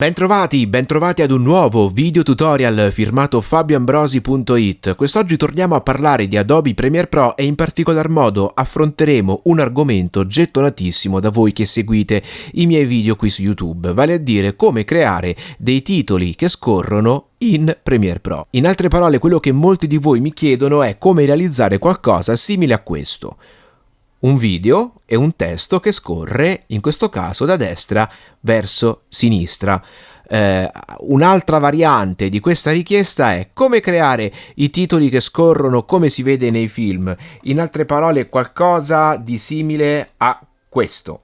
Bentrovati, bentrovati ad un nuovo video tutorial firmato fabioambrosi.it. Quest'oggi torniamo a parlare di Adobe Premiere Pro e in particolar modo affronteremo un argomento gettonatissimo da voi che seguite i miei video qui su YouTube, vale a dire come creare dei titoli che scorrono in Premiere Pro. In altre parole, quello che molti di voi mi chiedono è come realizzare qualcosa simile a questo un video e un testo che scorre, in questo caso da destra verso sinistra. Eh, un'altra variante di questa richiesta è come creare i titoli che scorrono come si vede nei film, in altre parole qualcosa di simile a questo.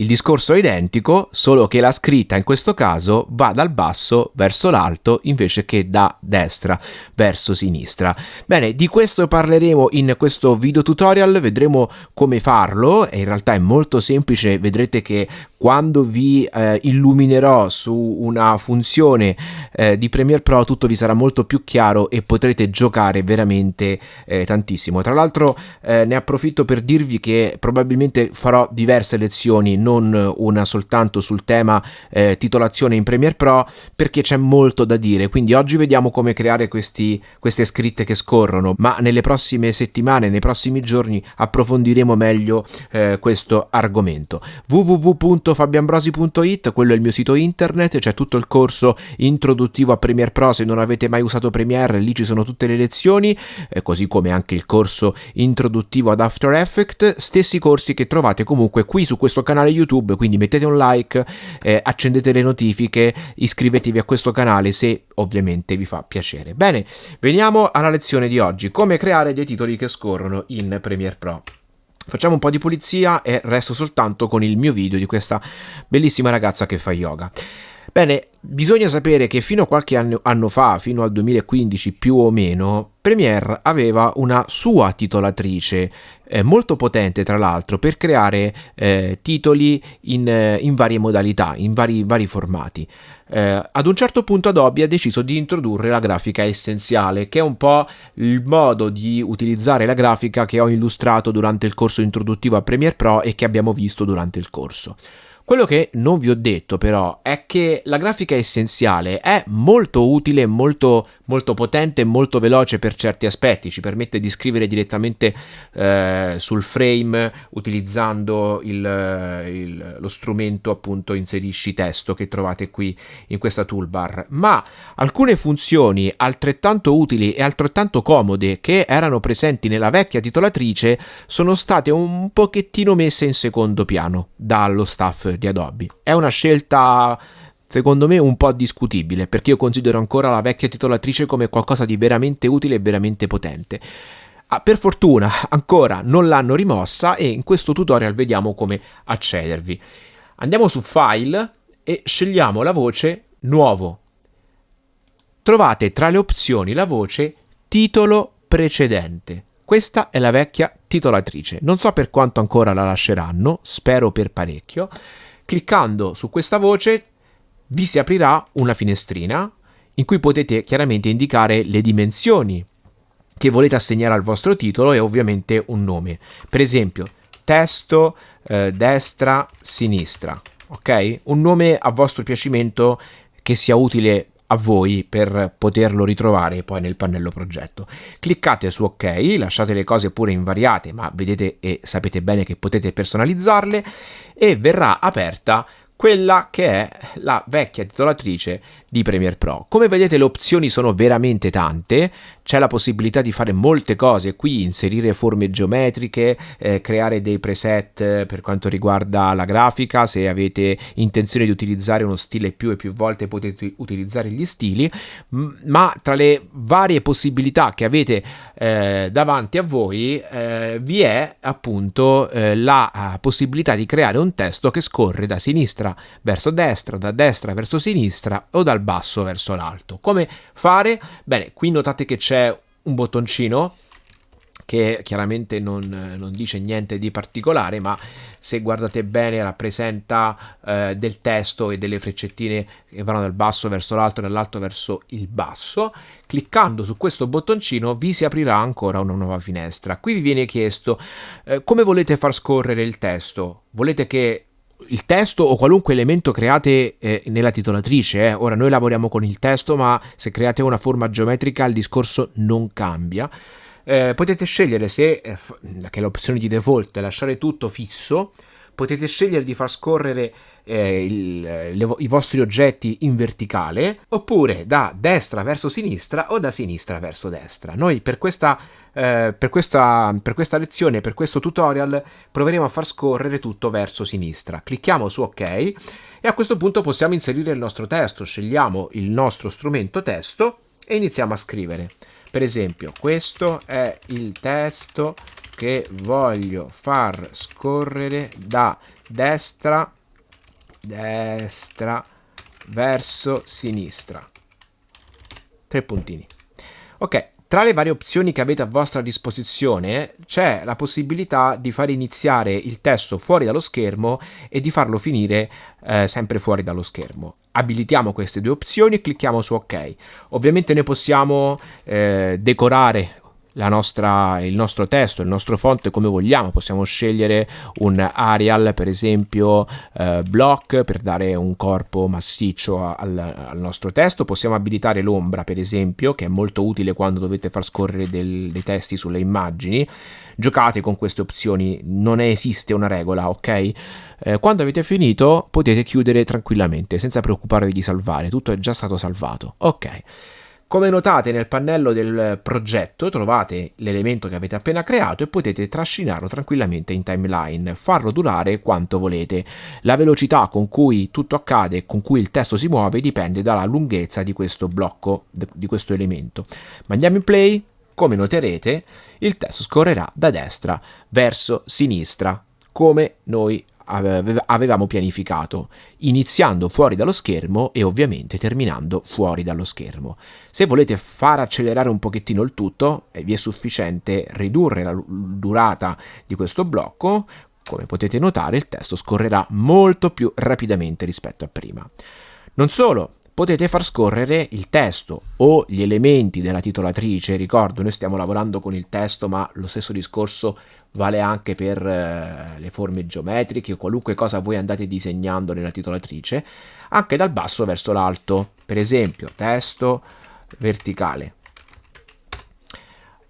Il discorso è identico, solo che la scritta in questo caso va dal basso verso l'alto invece che da destra verso sinistra. Bene, di questo parleremo in questo video tutorial, vedremo come farlo, in realtà è molto semplice, vedrete che quando vi eh, illuminerò su una funzione eh, di Premiere Pro tutto vi sarà molto più chiaro e potrete giocare veramente eh, tantissimo. Tra l'altro eh, ne approfitto per dirvi che probabilmente farò diverse lezioni, non una soltanto sul tema eh, titolazione in Premiere Pro perché c'è molto da dire, quindi oggi vediamo come creare questi, queste scritte che scorrono, ma nelle prossime settimane, nei prossimi giorni approfondiremo meglio eh, questo argomento. www www.fabiambrosi.it, quello è il mio sito internet, c'è tutto il corso introduttivo a Premiere Pro, se non avete mai usato Premiere lì ci sono tutte le lezioni, eh, così come anche il corso introduttivo ad After Effects, stessi corsi che trovate comunque qui su questo canale YouTube, quindi mettete un like, eh, accendete le notifiche, iscrivetevi a questo canale se ovviamente vi fa piacere. Bene, veniamo alla lezione di oggi, come creare dei titoli che scorrono in Premiere Pro. Facciamo un po' di pulizia e resto soltanto con il mio video di questa bellissima ragazza che fa yoga. Bene, bisogna sapere che fino a qualche anno, anno, fa, fino al 2015 più o meno, Premiere aveva una sua titolatrice, eh, molto potente tra l'altro, per creare eh, titoli in, eh, in, varie modalità, in vari, vari formati. Eh, ad un certo punto Adobe ha deciso di introdurre la grafica essenziale, che è un po' il modo di utilizzare la grafica che ho illustrato durante il corso introduttivo a Premiere Pro e che abbiamo visto durante il corso. Quello che non vi ho detto però è che la grafica essenziale è molto utile, molto molto potente e molto veloce per certi aspetti, ci permette di scrivere direttamente eh, sul frame utilizzando il, il, lo strumento appunto inserisci testo che trovate qui in questa toolbar, ma alcune funzioni altrettanto utili e altrettanto comode che erano presenti nella vecchia titolatrice sono state un pochettino messe in secondo piano dallo staff di Adobe. È una scelta secondo me un po' discutibile, perché io considero ancora la vecchia titolatrice come qualcosa di veramente utile e veramente potente. Ah, per fortuna ancora non l'hanno rimossa e in questo tutorial vediamo come accedervi. Andiamo su File e scegliamo la voce Nuovo. Trovate tra le opzioni la voce Titolo precedente. Questa è la vecchia titolatrice. Non so per quanto ancora la lasceranno, spero per parecchio. Cliccando su questa voce vi si aprirà una finestrina in cui potete chiaramente indicare le dimensioni che volete assegnare al vostro titolo e ovviamente un nome. Per esempio, testo, eh, destra, sinistra, ok? Un nome a vostro piacimento che sia utile a voi per poterlo ritrovare poi nel pannello progetto. Cliccate su ok, lasciate le cose pure invariate, ma vedete e sapete bene che potete personalizzarle e verrà aperta quella che è la vecchia titolatrice di Premiere Pro. Come vedete le opzioni sono veramente tante, c'è la possibilità di fare molte cose qui, inserire forme geometriche, eh, creare dei preset per quanto riguarda la grafica, se avete intenzione di utilizzare uno stile più e più volte potete utilizzare gli stili, ma tra le varie possibilità che avete eh, davanti a voi eh, vi è appunto eh, la eh, possibilità di creare un testo che scorre da sinistra verso destra, da destra verso sinistra o dal basso verso l'alto. Come fare? Bene, qui notate che c'è un bottoncino che chiaramente non, non, dice niente di particolare, ma se guardate bene rappresenta eh, del testo e delle freccettine che vanno dal basso verso l'alto dall'alto verso il basso. Cliccando su questo bottoncino vi si aprirà ancora una nuova finestra. Qui vi viene chiesto eh, come volete far scorrere il testo. Volete che il testo o qualunque elemento create eh, nella titolatrice. Eh. Ora noi lavoriamo con il testo, ma se create una forma geometrica il discorso non cambia. Eh, potete scegliere se, eh, che è l'opzione di default, lasciare tutto fisso, potete scegliere di far scorrere eh, il, le, i vostri oggetti in verticale oppure da destra verso sinistra o da sinistra verso destra. Noi per questa, eh, per questa, per questa lezione, per questo tutorial, proveremo a far scorrere tutto verso sinistra. Clicchiamo su ok e a questo punto possiamo inserire il nostro testo. Scegliamo il nostro strumento testo e iniziamo a scrivere. Per esempio, questo è il testo che voglio far scorrere da destra destra verso sinistra. Tre puntini. Ok, tra le varie opzioni che avete a vostra disposizione c'è la possibilità di far iniziare il testo fuori dallo schermo e di farlo finire eh, sempre fuori dallo schermo. Abilitiamo queste due opzioni e clicchiamo su ok. Ovviamente noi possiamo eh, decorare nostra, il nostro testo, il nostro font come vogliamo, possiamo scegliere un Arial per esempio eh, block per dare un corpo massiccio al, al, nostro testo, possiamo abilitare l'ombra per esempio che è molto utile quando dovete far scorrere del, dei testi sulle immagini, giocate con queste opzioni, non esiste una regola, ok? Eh, quando avete finito potete chiudere tranquillamente senza preoccuparvi di salvare, tutto è già stato salvato, ok? Come notate nel pannello del progetto trovate l'elemento che avete appena creato e potete trascinarlo tranquillamente in timeline, farlo durare quanto volete. La velocità con cui tutto accade e con cui il testo si muove dipende dalla lunghezza di questo blocco, di questo elemento. Ma andiamo in play, come noterete il testo scorrerà da destra verso sinistra, come noi avevamo pianificato, iniziando fuori dallo schermo e ovviamente terminando fuori dallo schermo. Se volete far accelerare un pochettino il tutto, eh, vi è sufficiente ridurre la durata di questo blocco, come potete notare il testo scorrerà molto più rapidamente rispetto a prima. Non solo, potete far scorrere il testo o gli elementi della titolatrice, ricordo noi stiamo lavorando con il testo ma lo stesso discorso vale anche per eh, le forme geometriche o qualunque cosa voi andate disegnando nella titolatrice, anche dal basso verso l'alto, per esempio testo verticale.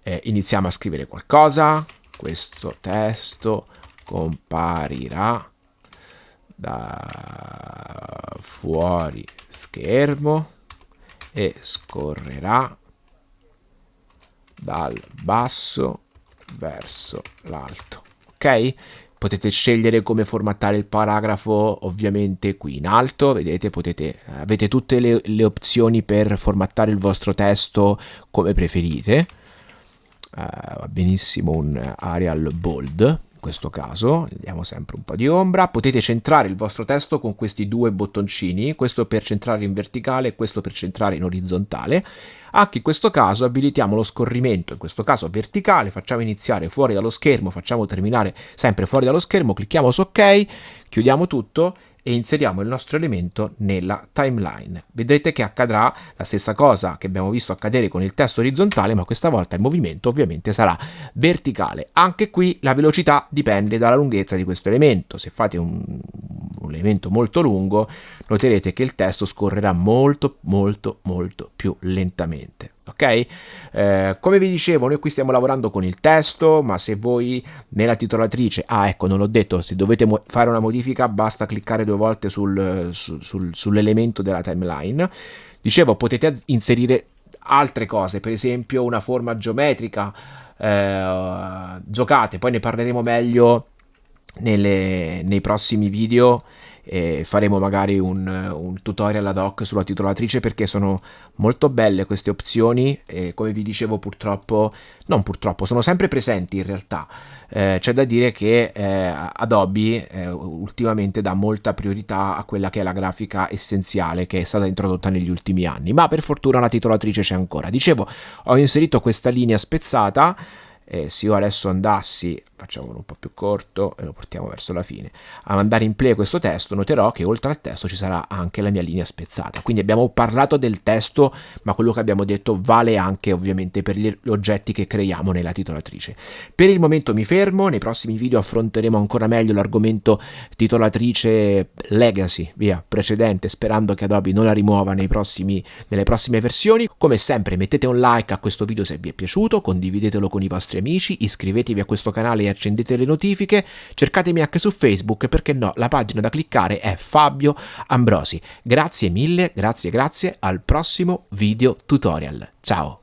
Eh, iniziamo a scrivere qualcosa, questo testo comparirà da fuori schermo e scorrerà dal basso verso l'alto. Ok? Potete scegliere come formattare il paragrafo ovviamente qui in alto, vedete, potete, avete tutte le, le opzioni per formattare il vostro testo come preferite. Uh, va benissimo un Arial Bold, questo caso, diamo sempre un po' di ombra, potete centrare il vostro testo con questi due bottoncini, questo per centrare in verticale e questo per centrare in orizzontale. Anche in questo caso abilitiamo lo scorrimento, in questo caso verticale, facciamo iniziare fuori dallo schermo, facciamo terminare sempre fuori dallo schermo, clicchiamo su ok, chiudiamo tutto e inseriamo il nostro elemento nella timeline. Vedrete che accadrà la stessa cosa che abbiamo visto accadere con il testo orizzontale, ma questa volta il movimento ovviamente sarà verticale. Anche qui la velocità dipende dalla lunghezza di questo elemento. Se fate un, un elemento molto lungo, noterete che il testo scorrerà molto molto molto più lentamente ok? Eh, come vi dicevo, noi qui stiamo lavorando con il testo, ma se voi nella titolatrice, ah ecco, non l'ho detto, se dovete fare una modifica basta cliccare due volte sul, sul, sul, sull'elemento della timeline. Dicevo, potete inserire altre cose, per esempio una forma geometrica, eh, giocate, poi ne parleremo meglio nelle, nei prossimi video e faremo magari un, un, tutorial ad hoc sulla titolatrice perché sono molto belle queste opzioni e come vi dicevo purtroppo, non purtroppo, sono sempre presenti in realtà. Eh, c'è da dire che eh, Adobe eh, ultimamente dà molta priorità a quella che è la grafica essenziale che è stata introdotta negli ultimi anni, ma per fortuna la titolatrice c'è ancora. Dicevo, ho inserito questa linea spezzata eh, se io adesso andassi facciamolo un po' più corto e lo portiamo verso la fine, a mandare in play questo testo, noterò che oltre al testo ci sarà anche la mia linea spezzata. Quindi abbiamo parlato del testo, ma quello che abbiamo detto vale anche ovviamente per gli oggetti che creiamo nella titolatrice. Per il momento mi fermo, nei prossimi video affronteremo ancora meglio l'argomento titolatrice legacy, via, precedente, sperando che Adobe non la rimuova prossimi, nelle prossime versioni. Come sempre mettete un like a questo video se vi è piaciuto, condividetelo con i vostri amici, iscrivetevi a questo canale e accendete le notifiche, cercatemi anche su Facebook, perché no, la pagina da cliccare è Fabio Ambrosi. Grazie mille, grazie grazie, al prossimo video tutorial. Ciao!